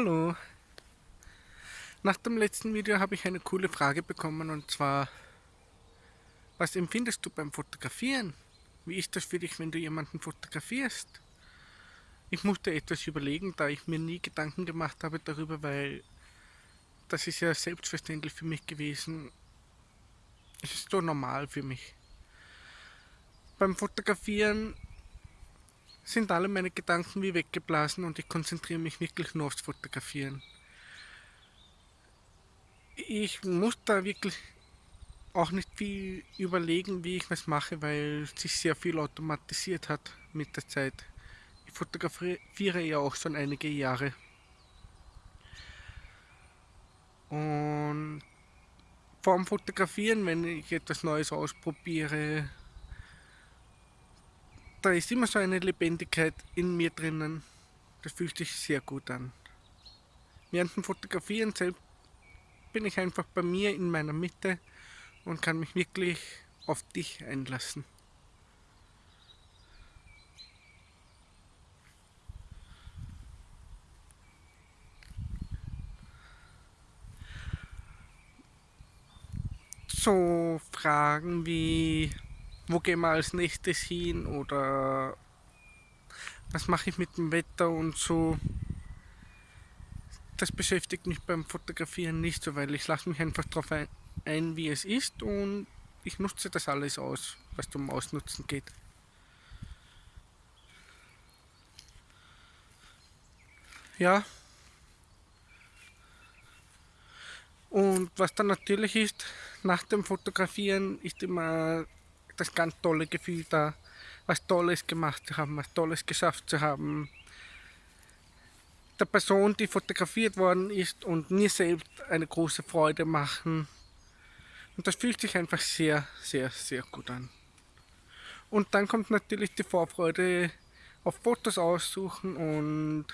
Hallo. Nach dem letzten Video habe ich eine coole Frage bekommen und zwar, was empfindest du beim Fotografieren? Wie ist das für dich, wenn du jemanden fotografierst? Ich musste etwas überlegen, da ich mir nie Gedanken gemacht habe darüber, weil das ist ja selbstverständlich für mich gewesen. Es ist so normal für mich. Beim Fotografieren sind alle meine Gedanken wie weggeblasen und ich konzentriere mich wirklich nur aufs Fotografieren. Ich muss da wirklich auch nicht viel überlegen, wie ich was mache, weil sich sehr viel automatisiert hat mit der Zeit. Ich fotografiere ja auch schon einige Jahre. Und vorm Fotografieren, wenn ich etwas Neues ausprobiere, da ist immer so eine Lebendigkeit in mir drinnen. Das fühlt sich sehr gut an. Während dem Fotografieren selbst bin ich einfach bei mir in meiner Mitte und kann mich wirklich auf dich einlassen. So Fragen wie wo gehen wir als nächstes hin oder was mache ich mit dem Wetter und so. Das beschäftigt mich beim Fotografieren nicht so, weil ich lasse mich einfach darauf ein, wie es ist und ich nutze das alles aus, was zum Ausnutzen geht. Ja. Und was dann natürlich ist, nach dem Fotografieren ist immer das ganz tolle Gefühl da, was Tolles gemacht zu haben, was Tolles geschafft zu haben. Der Person, die fotografiert worden ist und mir selbst eine große Freude machen. Und das fühlt sich einfach sehr, sehr, sehr gut an. Und dann kommt natürlich die Vorfreude auf Fotos aussuchen und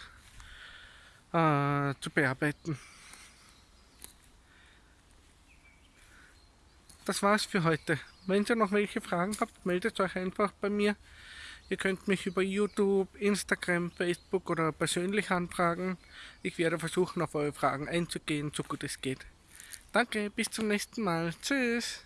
äh, zu bearbeiten. Das war's für heute. Wenn ihr noch welche Fragen habt, meldet euch einfach bei mir. Ihr könnt mich über YouTube, Instagram, Facebook oder persönlich anfragen. Ich werde versuchen, auf eure Fragen einzugehen, so gut es geht. Danke, bis zum nächsten Mal. Tschüss.